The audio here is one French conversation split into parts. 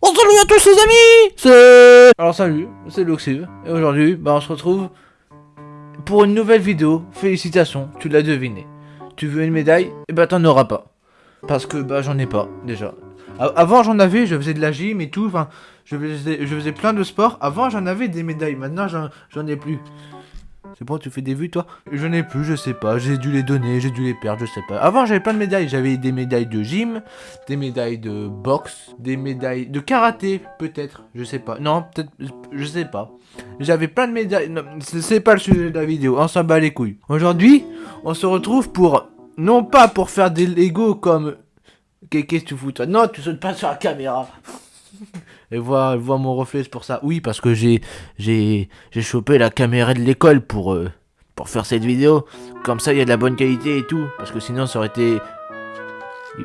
Oh salut à tous les amis. Alors salut, c'est Luxive, et aujourd'hui, bah on se retrouve pour une nouvelle vidéo. Félicitations, tu l'as deviné. Tu veux une médaille? Eh bah t'en auras pas. Parce que bah j'en ai pas, déjà. avant j'en avais, je faisais de la gym et tout, enfin, je faisais, je faisais plein de sports. Avant j'en avais des médailles, maintenant j'en ai plus. C'est bon, tu fais des vues, toi? Je n'ai plus, je sais pas. J'ai dû les donner, j'ai dû les perdre, je sais pas. Avant, j'avais plein de médailles. J'avais des médailles de gym, des médailles de boxe, des médailles de karaté, peut-être. Je sais pas. Non, peut-être, je sais pas. J'avais plein de médailles. C'est pas le sujet de la vidéo. On s'en bat les couilles. Aujourd'hui, on se retrouve pour... Non pas pour faire des Lego comme... Qu'est-ce que tu fous, toi? Non, tu sautes pas sur la caméra et voit, mon reflet, c'est pour ça. Oui, parce que j'ai j'ai j'ai chopé la caméra de l'école pour euh, pour faire cette vidéo. Comme ça, il y a de la bonne qualité et tout. Parce que sinon, ça aurait été...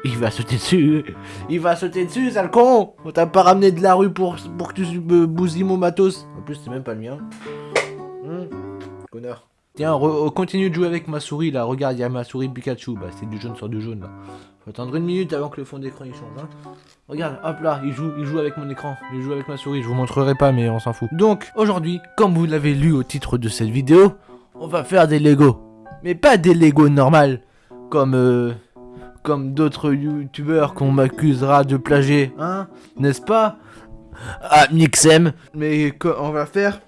Il va sauter dessus. Il va sauter dessus, sale con On t'a pas ramené de la rue pour, pour que tu me bousilles mon matos. En plus, c'est même pas le mien. Hum, connard. Tiens, continue de jouer avec ma souris, là. Regarde, il y a ma souris Pikachu. Bah, c'est du jaune sur du jaune, là. Faut attendre une minute avant que le fond d'écran il change. Hein. Regarde, hop là, il joue, il joue avec mon écran, il joue avec ma souris. Je vous montrerai pas, mais on s'en fout. Donc, aujourd'hui, comme vous l'avez lu au titre de cette vidéo, on va faire des Lego. Mais pas des Lego normales, comme euh, comme d'autres youtubeurs qu'on m'accusera de plagier, hein N'est-ce pas? Ah, Mixem. Mais on va faire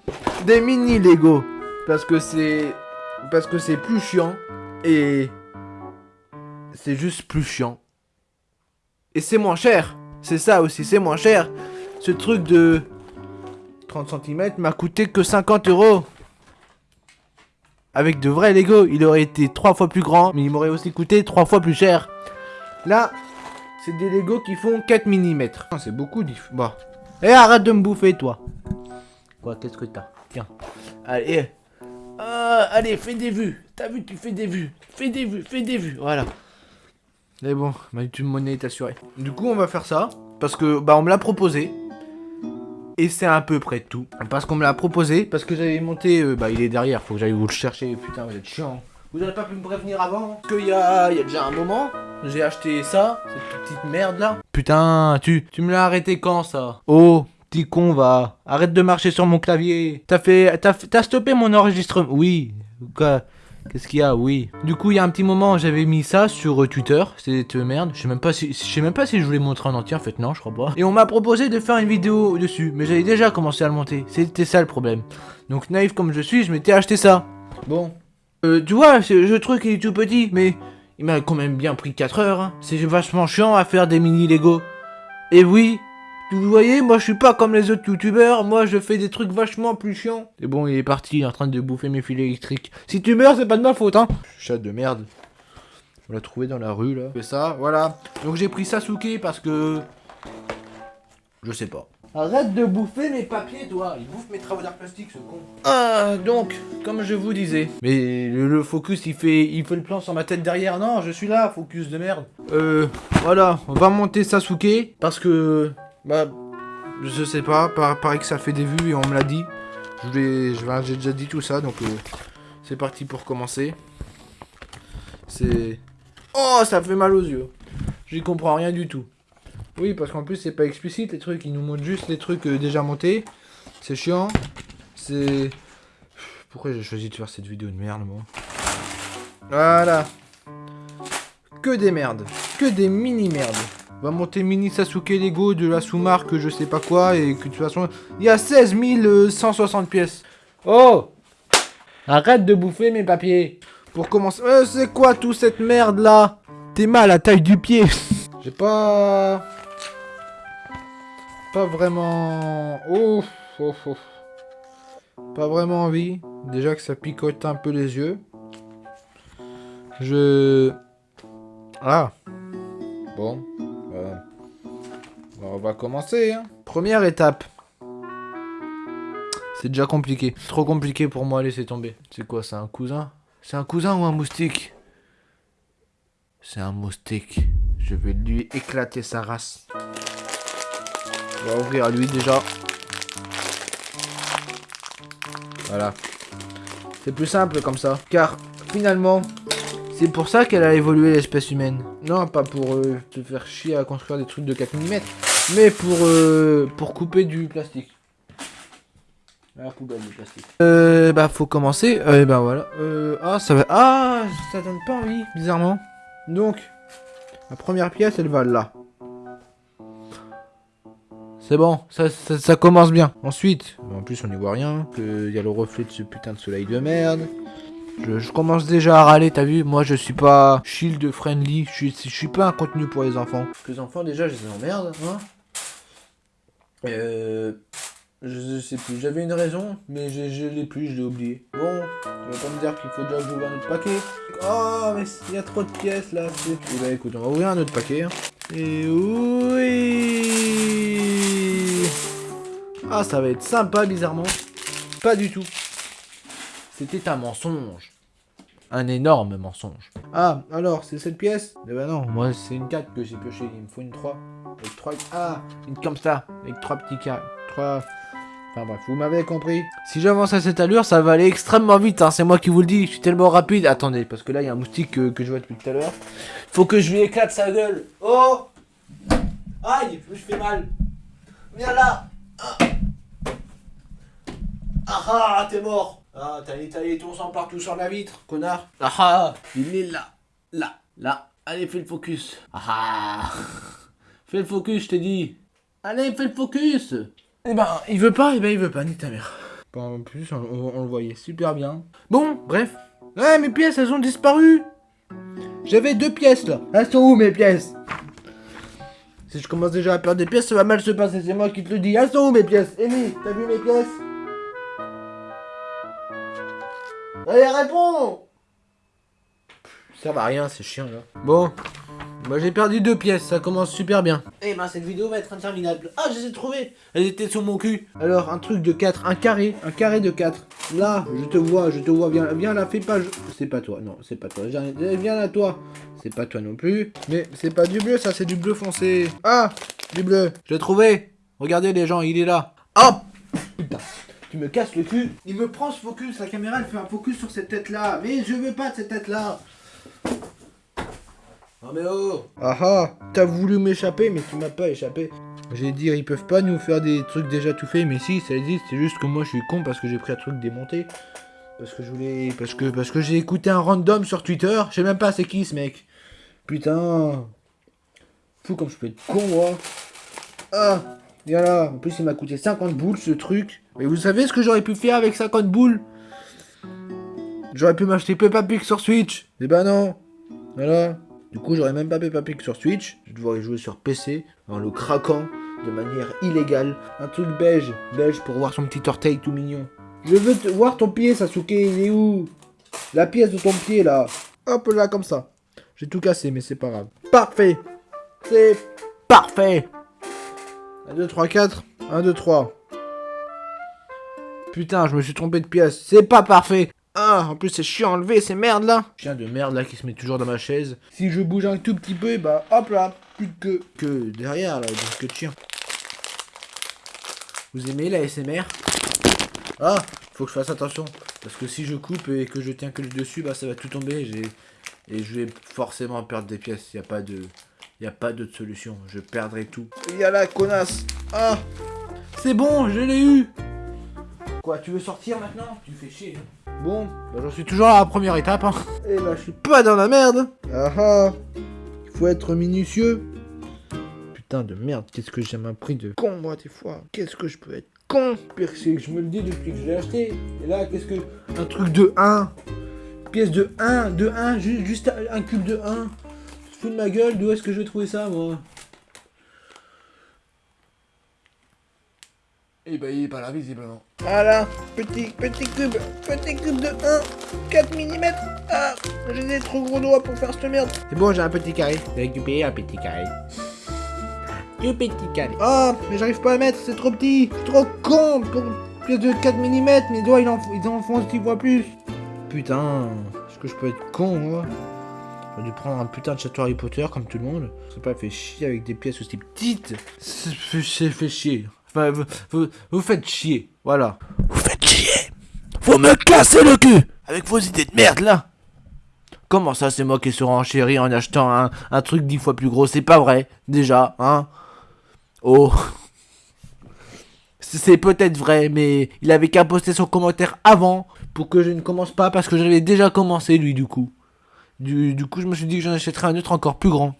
des mini Lego. Parce que c'est... Parce que c'est plus chiant. Et c'est juste plus chiant. Et c'est moins cher. C'est ça aussi, c'est moins cher. Ce truc de 30 cm m'a coûté que 50 euros. Avec de vrais Lego, il aurait été 3 fois plus grand, mais il m'aurait aussi coûté 3 fois plus cher. Là, c'est des Lego qui font 4 mm. C'est beaucoup, bon. Et eh, arrête de me bouffer, toi. Quoi, qu'est-ce que t'as? Tiens. Allez. Euh, allez, fais des vues. T'as vu, tu fais des vues. Fais des vues, fais des vues. Voilà. Mais bon, ma YouTube monnaie est assurée. Du coup, on va faire ça. Parce que, bah, on me l'a proposé. Et c'est à peu près tout. Parce qu'on me l'a proposé. Parce que j'avais monté... Euh, bah, il est derrière. Faut que j'aille vous le chercher. Putain, vous êtes chiant. Vous n'aurez pas pu me prévenir avant Parce qu'il y a, y a déjà un moment, j'ai acheté ça, cette petite merde là. Putain, tu, tu me l'as arrêté quand ça? Oh, petit con va. Arrête de marcher sur mon clavier. T'as fait, t'as stoppé mon enregistrement. Oui, Qu'est-ce qu'il y a? Oui. Du coup, il y a un petit moment, j'avais mis ça sur euh, Twitter. Cette merde. Je sais même pas si, je sais même pas si je voulais montrer en entier. En fait, non, je crois pas. Et on m'a proposé de faire une vidéo dessus, mais j'avais déjà commencé à le monter. C'était ça le problème. Donc naïf comme je suis, je m'étais acheté ça. Bon. Euh, tu vois, ce truc il est tout petit, mais il m'a quand même bien pris 4 heures. Hein. C'est vachement chiant à faire des mini Lego. Et oui, vous voyez, moi je suis pas comme les autres youtubeurs, moi je fais des trucs vachement plus chiants. Et bon, il est parti, en train de bouffer mes fils électriques. Si tu meurs, c'est pas de ma faute, hein. Chat de merde. On l'a trouvé dans la rue, là. C'est ça, voilà. Donc j'ai pris Sasuke parce que... Je sais pas. Arrête de bouffer mes papiers, toi Il bouffe mes travaux d'art plastique, ce con. Ah, donc, comme je vous disais. Mais le, focus, il fait, il fait le plan sur ma tête derrière. Non, je suis là, focus de merde. Euh, voilà, on va monter Sasuke, parce que bah, je sais pas, pareil que ça fait des vues et on me l'a dit. Je vais, j'ai déjà dit tout ça, donc euh, c'est parti pour commencer. C'est... Oh, ça fait mal aux yeux. J'y comprends rien du tout. Oui, parce qu'en plus, c'est pas explicite, les trucs. Ils nous montrent juste les trucs euh, déjà montés. C'est chiant. C'est... Pourquoi j'ai choisi de faire cette vidéo de merde, moi? Voilà. Que des merdes. Que des mini-merdes va monter mini Sasuke Lego de la sous-marque je sais pas quoi et que de toute façon il y a 16 160 pièces. Oh Arrête de bouffer mes papiers. Pour commencer, euh, c'est quoi tout cette merde là? T'es mal à taille du pied. J'ai pas pas vraiment ouf, ouf, ouf. Pas vraiment envie. Déjà que ça picote un peu les yeux. Je ah bon on va commencer. Hein. Première étape. C'est déjà compliqué. Trop compliqué pour moi, laisser tomber. C'est quoi, c'est un cousin? C'est un cousin ou un moustique? C'est un moustique. Je vais lui éclater sa race. On va ouvrir à lui déjà. Voilà. C'est plus simple comme ça. Car finalement, c'est pour ça qu'elle a évolué l'espèce humaine. Non, pas pour euh, te faire chier à construire des trucs de 4 mm. Mais pour, euh, pour couper du plastique. La poubelle du plastique. Euh, bah faut commencer. Euh, et bah voilà. Euh, ah, ça va. Ah, ça donne pas envie, bizarrement. Donc, la première pièce, elle va là. C'est bon, ça, ça, ça commence bien. Ensuite, en plus on n'y voit rien, qu'il y a le reflet de ce putain de soleil de merde. Je, je commence déjà à râler, t'as vu? Moi je suis pas shield friendly, je suis, je suis pas un contenu pour les enfants. Parce que les enfants déjà je les emmerde, hein Euh... Je sais plus, j'avais une raison, mais je, l'ai plus, je l'ai oublié. Bon, tu vas pas me dire qu'il faut déjà que j'ouvre un autre paquet. Oh, mais il y a trop de pièces là. c'est- Eh bah écoute, on va ouvrir un autre paquet. hein. Et oui Ah, ça va être sympa, bizarrement. Pas du tout. C'était un mensonge. Un énorme mensonge. Ah, alors, c'est cette pièce? Eh ben non, moi c'est une 4 que j'ai pioché, il me faut une 3. Avec 3... Ah, une comme ça, avec 3 petits cas. 3... Enfin bref, vous m'avez compris. Si j'avance à cette allure, ça va aller extrêmement vite, hein, c'est moi qui vous le dis, je suis tellement rapide. Attendez, parce que là, il y a un moustique que, que je vois depuis tout à l'heure. Faut que je lui éclate sa gueule. Oh Aïe, je fais mal. Viens là Ah ah, t'es mort Ah, t'as étalé ton sang partout sur la vitre, connard. Ah ah Il est là Là Là. Allez, fais le focus. Ah ah. Fais le focus, je t'ai dit. Allez, fais le focus. Eh ben, il veut pas, eh ben il veut pas, ni ta mère. Bon, en plus, on, on- on le voyait super bien. Bon, bref. Ouais, mes pièces, elles ont disparu. J'avais deux pièces, là. Elles sont où, mes pièces? Si je commence déjà à perdre des pièces, ça va mal se passer, c'est moi qui te le dis. Elles sont où, mes pièces? Amy, t'as vu mes pièces? Allez, réponds Ça va à rien, c'est chiant là. Bon, bah j'ai perdu deux pièces, ça commence super bien. Eh ben cette vidéo va être interminable. Ah, je les ai trouvées Elles étaient sur mon cul. Alors, un truc de 4, un carré, un carré de 4. Là, je te vois, je te vois, viens, viens là, fais pas... je- C'est pas toi, non, c'est pas toi. Viens là, toi. C'est pas toi non plus. Mais c'est pas du bleu, ça, c'est du bleu foncé. Ah, du bleu. Je l'ai trouvé. Regardez les gens, il est là. Hop Putain. Tu me casses le cul. Il me prend ce focus, la caméra elle fait un focus sur cette tête là. Mais je veux pas de cette tête là. Oh mais oh Ah ah T'as voulu m'échapper mais tu m'as pas échappé. J'ai dit ils peuvent pas nous faire des trucs déjà tout faits mais si ça existe c'est juste que moi je suis con parce que j'ai pris un truc démonté. Parce que je voulais... Parce que, parce que j'ai écouté un random sur Twitter. Je sais même pas c'est qui ce mec. Putain. Fou comme je peux être con moi. Ah Viens là. En plus il m'a coûté 50 boules ce truc. Mais vous savez ce que j'aurais pu faire avec 50 boules? J'aurais pu m'acheter Peppa Pig sur Switch. Eh ben non. Voilà. Du coup, j'aurais même pas Peppa Pig sur Switch. Je devrais jouer sur PC en le craquant de manière illégale. Un truc beige. Beige pour voir son petit orteil tout mignon. Je veux voir ton pied, Sasuke. Il est où? La pièce de ton pied, là. Hop là, comme ça. J'ai tout cassé, mais c'est pas grave. Parfait. C'est parfait. 1, 2, 3, 4. 1, 2, 3. Putain, je me suis trompé de pièce. C'est pas parfait. Ah, en plus c'est chiant à enlever ces merdes là. Chien de merde là qui se met toujours dans ma chaise. Si je bouge un tout petit peu, bah hop là, plus que que derrière là, donc que de chien. Vous aimez la SMR Ah, faut que je fasse attention parce que si je coupe et que je tiens que le dessus, bah ça va tout tomber. J'ai et je vais forcément perdre des pièces. Y a pas de y a pas d'autre solution. Je perdrai tout. Il y a la connasse. Ah, c'est bon, je l'ai eu. Quoi, tu veux sortir maintenant? Tu fais chier. hein. Bon, bah, j'en suis toujours à la première étape. Hein. Et bah, je suis pas dans la merde. Ah ah. Il faut être minutieux. Putain de merde, qu'est-ce que j'ai appris de con, moi, des fois. Qu'est-ce que je peux être con? Pire, c'est que je me le dis depuis que je l'ai acheté. Et là, qu'est-ce que. Un truc de 1. Pièce de 1, de 1, ju- juste un cube de 1. Tu te fous de ma gueule, d'où est-ce que je vais trouver ça, moi? Et bah, il est pas là, visiblement. Voilà, petit, petit cube, petit cube de 1, 4 mm. Ah, j'ai des trop gros doigts pour faire cette merde. C'est bon, j'ai un petit carré. J'ai récupéré un petit carré. Un petit carré. Oh, mais j'arrive pas à mettre, c'est trop petit. Trop con pour une pièce de 4 mm. Mes doigts, ils, en, ils enfoncent 10 fois plus. Putain, est-ce que je peux être con, moi? J'aurais dû prendre un putain de château Harry Potter comme tout le monde. C'est pas fait chier avec des pièces aussi petites. C'est fait chier. Enfin, vous, vous, vous faites chier. Voilà. Vous faites chier. Faut me casser le cul avec vos idées de merde là. Comment ça, c'est moi qui suis renchéri en achetant un, un truc dix fois plus gros? C'est pas vrai, déjà, hein Oh C'est peut-être vrai, mais il avait qu'à poster son commentaire avant pour que je ne commence pas parce que j'avais déjà commencé lui du coup. Du, du coup, je me suis dit que j'en achèterais un autre encore plus grand.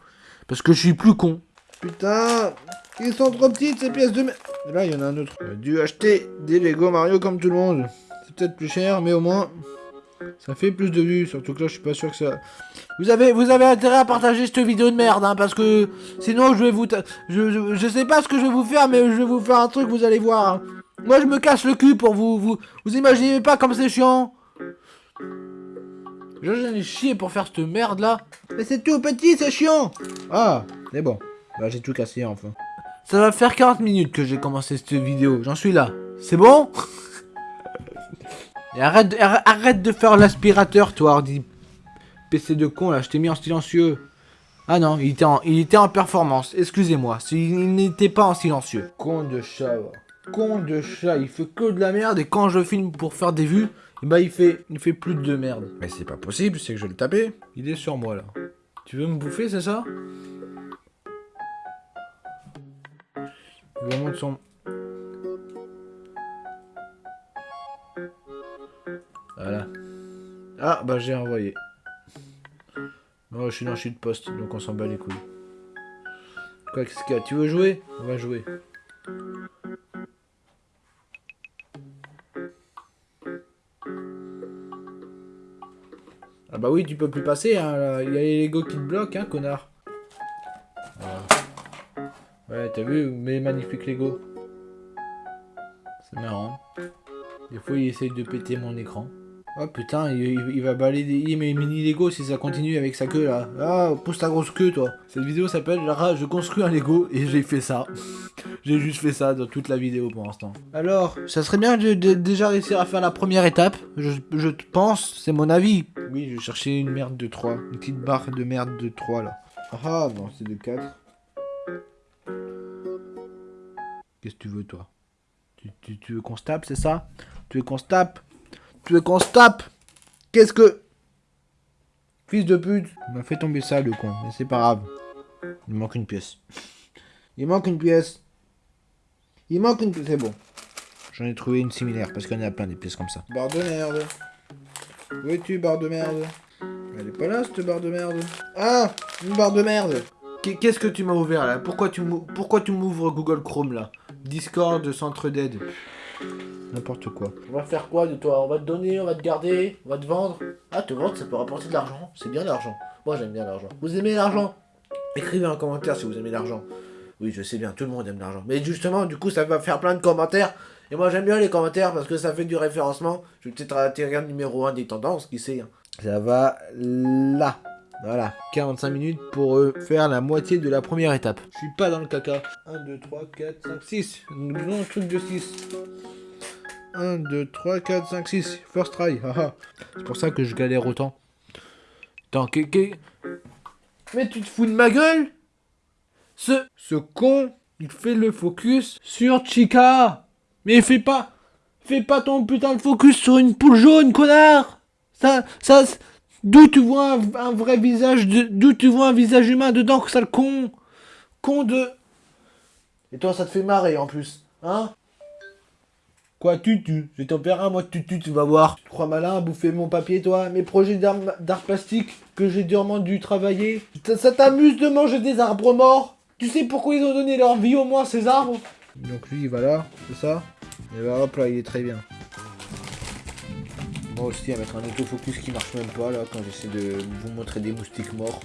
Parce que je suis plus con. Putain, ils sont trop petites ces pièces de merde. Là, il y en a un autre. J'ai dû acheter des Lego Mario comme tout le monde. C'est peut-être plus cher, mais au moins, ça fait plus de vues. Surtout que là, je suis pas sûr que ça... Vous avez, vous avez intérêt à partager cette vidéo de merde, hein, parce que sinon, je vais vous... Je, je, sais pas ce que je vais vous faire, mais je vais vous faire un truc, vous allez voir. Hein. Moi, je me casse le cul pour vous. Vous, vous imaginez pas comme c'est chiant J'en ai chié pour faire cette merde là. Mais c'est tout petit, c'est chiant. Ah, c'est bon. Bah, j'ai tout cassé enfin. Ça va faire 40 minutes que j'ai commencé cette vidéo. J'en suis là. C'est bon? Et arrête, de, arrête de faire l'aspirateur, toi, Hardy. PC de con, là. Je t'ai mis en silencieux. Ah non, il était en, il était en performance. Excusez-moi. Il n'était pas en silencieux. Con de chat, Con de chat. Il fait que de la merde. Et quand je filme pour faire des vues, bah il fait, il fait plus de merde. Mais c'est pas possible, c'est que je vais le taper. Il est sur moi là. Tu veux me bouffer, c'est ça? Il va monter son... Voilà. Ah, bah j'ai envoyé. Oh, je suis dans chute poste, donc on s'en bat les couilles. Quoi, qu'est-ce qu'il y a? Tu veux jouer? On va jouer. Ah bah oui, tu peux plus passer, hein. Il y a les Lego qui te bloquent, hein, connard. Ouais, t'as vu mes magnifiques Lego C'est marrant. Des fois, il essaye de péter mon écran. Oh putain, il, va balayer mes mini Lego si ça continue avec sa queue là. Ah, pousse ta grosse queue toi. Cette vidéo s'appelle Je construis un Lego et j'ai fait ça. j'ai juste fait ça dans toute la vidéo pour l'instant. Alors, ça serait bien de, déjà réussir à faire la première étape. Je, je pense, c'est mon avis. Oui, je cherchais une merde de 3. Une petite barre de merde de 3 là. Ah non, c'est de 4. Qu'est-ce que tu veux toi tu, veux qu'on se c'est ça Tu veux qu'on se tu veux qu'on se Qu'est-ce que... Fils de pute Il m'a fait tomber ça, le con. Mais c'est pas grave. Il manque une pièce. Il manque une pièce. Il manque une pièce. C'est bon. J'en ai trouvé une similaire, parce en a plein des pièces comme ça. Barre de merde. Où es-tu, barre de merde Elle est pas là, cette barre de merde. Ah Une barre de merde Qu'est-ce que tu m'as ouvert, là? Pourquoi tu m'ouvres Google Chrome, là? Discord, centre d'aide. N'importe quoi. On va faire quoi de toi? On va te donner, on va te garder, on va te vendre Ah, te vendre, ça peut rapporter de l'argent. C'est bien l'argent. Moi, j'aime bien l'argent. Vous aimez l'argent? Écrivez un commentaire si vous aimez l'argent. Oui, je sais bien, tout le monde aime l'argent. Mais justement, du coup, ça va faire plein de commentaires. Et moi, j'aime bien les commentaires parce que ça fait du référencement. Je vais peut-être atterrir numéro 1 des tendances, qui sait. Hein. Ça va là. Voilà, 45 minutes pour euh, faire la moitié de la première étape. Je suis pas dans le caca. 1, 2, 3, 4, 5, 6. Non, truc de 6. 1, 2, 3, 4, 5, 6. First try. C'est pour ça que je galère autant. Attends, que, Mais tu te fous de ma gueule? Ce, ce con, il fait le focus sur Chica. Mais fais pas... Fais pas ton putain de focus sur une poule jaune, connard Ça... ça... D'où tu vois un, vrai visage, d'où tu vois un visage humain dedans, que ça le con Con de... Et toi, ça te fait marrer en plus, hein? Quoi, tutu J'ai ton père, moi, tutu, tu vas voir. Tu crois malin à bouffer mon papier, toi Mes projets d'art plastique que j'ai durement dû travailler. Ça, t'amuse de manger des arbres morts? Tu sais pourquoi ils ont donné leur vie au moins, ces arbres? Donc lui, il va là, c'est ça? Et bah hop là, il est très bien. Moi aussi, à mettre un autofocus qui marche même pas, là, quand j'essaie de vous montrer des moustiques morts.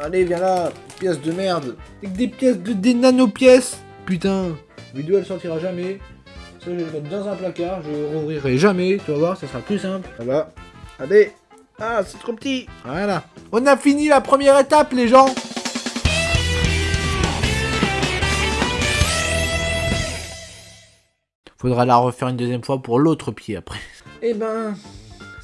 Allez, viens là Pièce de merde Avec des pièces, de, des nano-pièces Putain vidéo, elle sortira jamais. Ça, je vais le mettre dans un placard, je rouvrirai jamais, tu vas voir, ça sera plus simple. Voilà. Allez Ah, c'est trop petit Voilà. On a fini la première étape, les gens Faudra la refaire une deuxième fois pour l'autre pied après. Eh ben,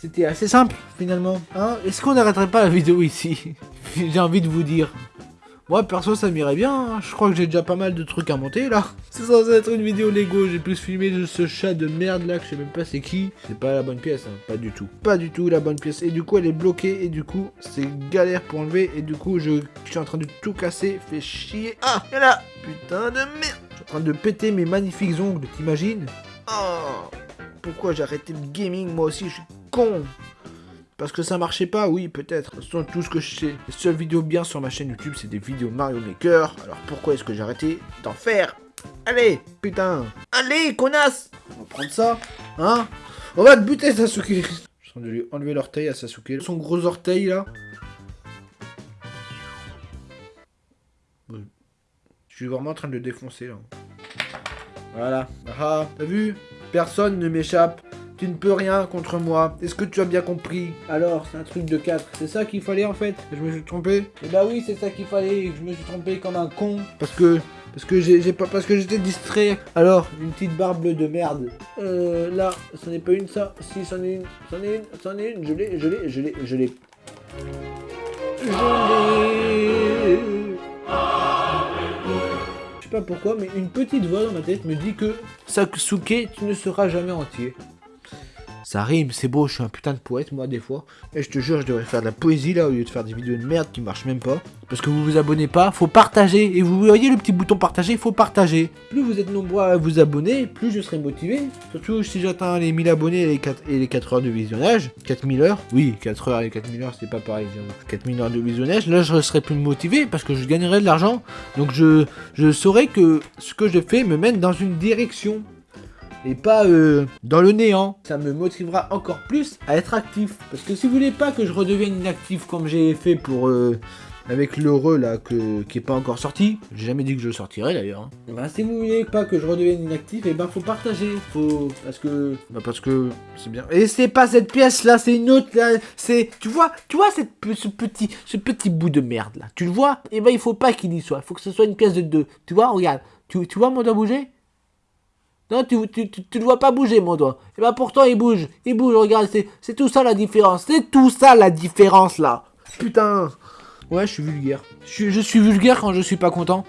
c'était assez simple finalement. Hein Est-ce qu'on n'arrêterait pas la vidéo ici? J'ai envie de vous dire. Moi, perso, ça m'irait bien. hein. Je crois que j'ai déjà pas mal de trucs à monter, là. C'est censé être une vidéo Lego. J'ai plus filmé de ce chat de merde, là, que je sais même pas c'est qui. C'est pas la bonne pièce, hein. Pas du tout. Pas du tout la bonne pièce. Et du coup, elle est bloquée. Et du coup, c'est galère pour enlever. Et du coup, je, je suis en train de tout casser. Fait chier. Ah, et là Putain de merde train de péter mes magnifiques ongles, t'imagines? Oh Pourquoi j'ai arrêté le gaming, moi aussi Je suis con parce que ça marchait pas, oui, peut-être. C'est tout ce que je sais. Les seules vidéos bien sur ma chaîne YouTube, c'est des vidéos Mario Maker. Alors pourquoi est-ce que j'ai arrêté d'en faire? Allez, putain Allez, connasse On va prendre ça, hein On va te buter, Sasuke Je suis en train de lui enlever l'orteil à Sasuke. Son gros orteil, là. Suis vraiment en train de le défoncer, là. Voilà. Ah, t'as vu? Personne ne m'échappe. Tu ne peux rien contre moi. Est-ce que tu as bien compris? Alors, c'est un truc de 4. C'est ça qu'il fallait en fait? Je me suis trompé? Eh bah oui, c'est ça qu'il fallait. Je me suis trompé comme un con. Parce que. Parce que j'ai pas. Parce que j'étais distrait. Alors, une petite barbe bleue de merde. Euh. Là, c'en est pas une ça. Si, c'en est une. C'en est une. C'en est une. Je l'ai, je l'ai, je l'ai, je l'ai. Je l'ai. Pourquoi, mais une petite voix dans ma tête me dit que Sasuke, tu ne seras jamais entier. Ça rime, c'est beau, je suis un putain de poète moi des fois. Et je te jure, je devrais faire de la poésie là au lieu de faire des vidéos de merde qui marchent même pas. Parce que vous vous abonnez pas, faut partager. Et vous voyez le petit bouton partager, faut partager. Plus vous êtes nombreux à vous abonner, plus je serai motivé. Surtout si j'atteins les 1000 abonnés et les 4, et les 4 heures de visionnage. 4000 heures? Oui, 4 heures et 4000 heures, c'est pas pareil. j'avoue. 4000 heures de visionnage, là je serai plus motivé parce que je gagnerai de l'argent. Donc je, je saurai que ce que je fais me mène dans une direction et pas euh, dans le néant. Ça me motivera encore plus à être actif. Parce que si vous voulez pas que je redevienne inactif comme j'ai fait pour euh, avec l'heureux là que, qui est pas encore sorti, j'ai jamais dit que je le sortirais d'ailleurs. hein. Eh ben, si vous voulez pas que je redevienne inactif, et ben faut partager. Faut parce que bah, parce que c'est bien. Et c'est pas cette pièce là, c'est une autre là. C'est tu vois, tu vois cette, ce petit ce petit bout de merde là. Tu le vois? Et ben il faut pas qu'il y soit. Il faut que ce soit une pièce de deux. Tu vois, regarde. Tu, tu vois mon doigt bouger? Non, tu, tu, tu, tu le vois pas bouger, mon doigt. Et bah pourtant, il bouge. Il bouge, regarde. C'est, tout ça la différence. C'est tout ça la différence, là. Putain. Ouais, je suis vulgaire. Je, suis- je suis vulgaire quand je suis pas content.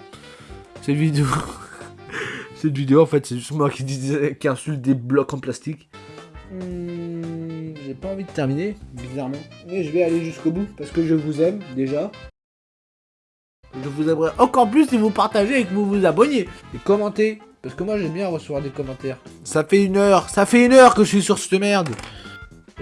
Cette vidéo... Cette vidéo, en fait, c'est juste moi qui, disais, qui insulte des blocs en plastique. Hmm, J'ai pas envie de terminer, bizarrement. Mais je vais aller jusqu'au bout, parce que je vous aime, déjà. Je vous aimerais encore plus si vous partagez et que vous vous abonniez. Et commentez. Parce que moi j'aime bien recevoir des commentaires. Ça fait une heure, ça fait une heure que je suis sur cette merde.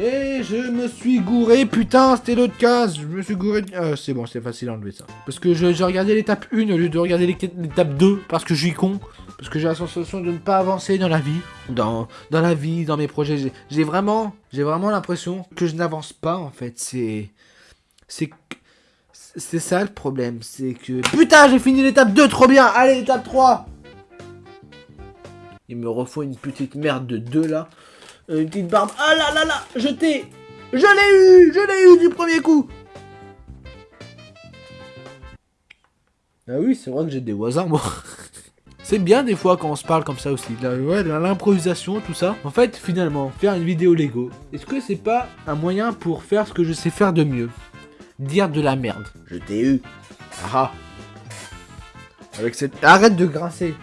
Et je me suis gouré, putain, c'était l'autre case. Je me suis gouré. Ah, c'est bon, c'est facile à enlever ça. Parce que j'ai regardé l'étape 1 au lieu de regarder l'éta- l'étape 2. Parce que je suis con. Parce que j'ai la sensation de ne pas avancer dans la vie. Dans, dans la vie, dans mes projets. J'ai- vraiment, j'ai vraiment l'impression que je n'avance pas en fait. C'est. C'est. C'est ça le problème. C'est que. Putain, j'ai fini l'étape 2 trop bien. Allez, étape 3. Il me refaut une petite merde de 2 là. Euh, Une petite barbe. Ah là là là Je t'ai Je l'ai eu Je l'ai eu du premier coup Ah oui, c'est vrai que j'ai des voisins, moi. C'est bien des fois quand on se parle comme ça aussi. Ouais, l'improvisation, tout ça. En fait, finalement, faire une vidéo Lego, est-ce que c'est pas un moyen pour faire ce que je sais faire de mieux? Dire de la merde. Je t'ai eu. Ah ah. Avec cette... Arrête de grincer.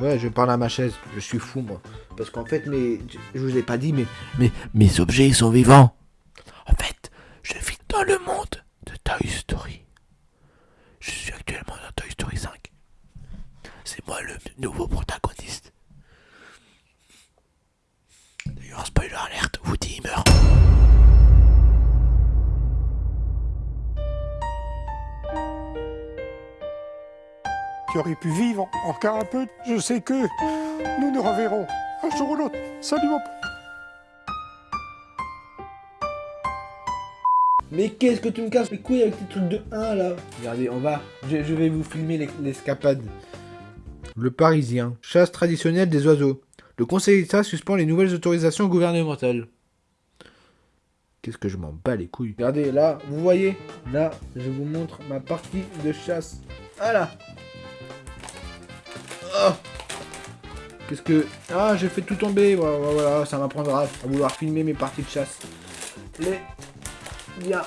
Ouais, je parle à ma chaise. Je suis fou, moi. Parce qu'en fait, mes... je vous ai pas dit, mais... mes objets, sont vivants. En fait, je vis dans le monde de Toy Story. Je suis actuellement dans Toy Story 5. C'est moi le nouveau protagoniste. D'ailleurs, spoiler alerte, Woody meurt. Qui aurait pu vivre encore un peu. Je sais que nous nous reverrons un jour ou l'autre. Salut mon pote. Mais qu'est-ce que tu me casses les couilles avec tes trucs de 1 là? Regardez, on va. Je, je vais vous filmer les- l'escapade. Le Parisien. Chasse traditionnelle des oiseaux. Le Conseil d'État suspend les nouvelles autorisations gouvernementales. Qu'est-ce que je m'en bats les couilles? Regardez, là, vous voyez? Là, je vous montre ma partie de chasse. Voilà Oh Qu'est-ce que... Ah, j'ai fait tout tomber. Voilà, voilà, ça m'apprendra à vouloir filmer mes parties de chasse. Les... Viens.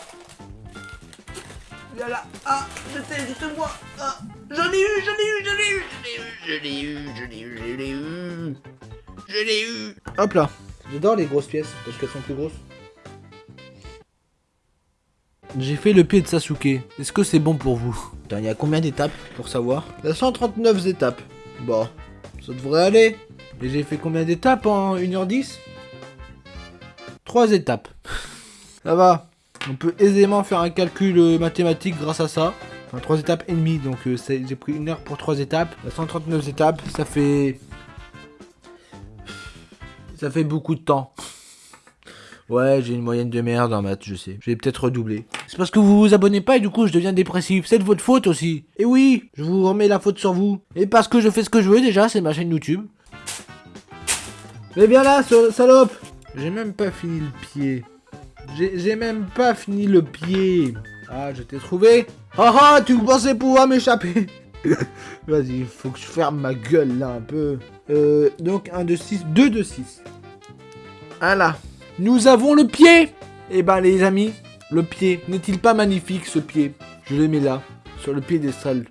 bien là. Ah, je sais, juste moi. Ah, j'en ai eu, j'en ai eu, j'en ai eu, je l'ai eu, je l'ai eu, je l'ai eu, je l'ai eu. Je l'ai eu. Hop là. J'adore les grosses pièces parce qu'elles sont plus grosses. J'ai fait le pied de Sasuke. Est-ce que c'est bon pour vous? Putain, il y a combien d'étapes pour savoir? Il y a 139 étapes. Bon, ça devrait aller. Et j'ai fait combien d'étapes en 1h10 3 étapes. ça va. On peut aisément faire un calcul euh, mathématique grâce à ça. Enfin, 3 étapes et demie. Donc euh, j'ai pris une heure pour 3 étapes. Il y a 139 étapes. Ça fait... Ça fait beaucoup de temps. Ouais, j'ai une moyenne de merde en maths, je sais. Je vais peut-être redoubler. C'est parce que vous vous abonnez pas et du coup je deviens dépressif. C'est de votre faute aussi. Et oui, je vous remets la faute sur vous. Et parce que je fais ce que je veux déjà, c'est ma chaîne YouTube. Mais bien là, salope J'ai même pas fini le pied. J'ai j'ai même pas fini le pied. Ah, je t'ai trouvé. Ah ah, tu pensais pouvoir m'échapper Vas-y, faut que je ferme ma gueule là un peu. Euh, donc 1 de 6, 2 de 6. Voilà. Nous avons le pied Eh ben les amis, le pied, n'est-il pas magnifique ce pied? Je le mets là, sur le pied des salles.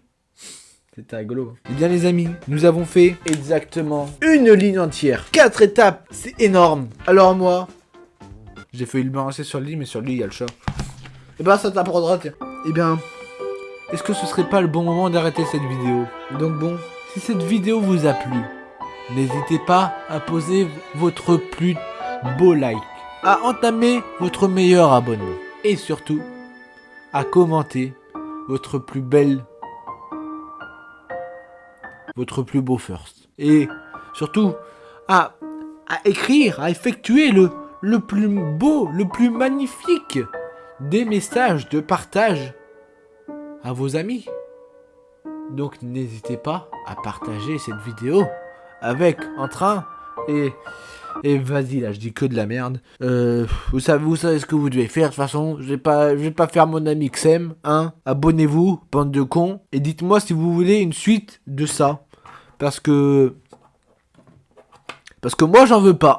C'était rigolo. Eh bien les amis, nous avons fait exactement une ligne entière. Quatre étapes, c'est énorme. Alors moi, j'ai failli le balancer sur le lit, mais sur le lit il y a le chat. Eh ben ça t'apprendra, tiens. Eh bien, est-ce que ce serait pas le bon moment d'arrêter cette vidéo? Donc bon, si cette vidéo vous a plu, n'hésitez pas à poser votre plus beau like, à entamer votre meilleur abonnement et surtout à commenter votre plus belle, votre plus beau first. Et surtout à, à écrire, à effectuer le, le plus beau, le plus magnifique des messages de partage à vos amis. Donc n'hésitez pas à partager cette vidéo avec en train et et vas-y là, je dis que de la merde. Euh, vous savez, vous savez ce que vous devez faire. De toute façon, je vais pas, je vais pas faire mon ami Xem, hein. Abonnez-vous, bande de cons, et dites-moi si vous voulez une suite de ça, parce que, parce que moi j'en veux pas.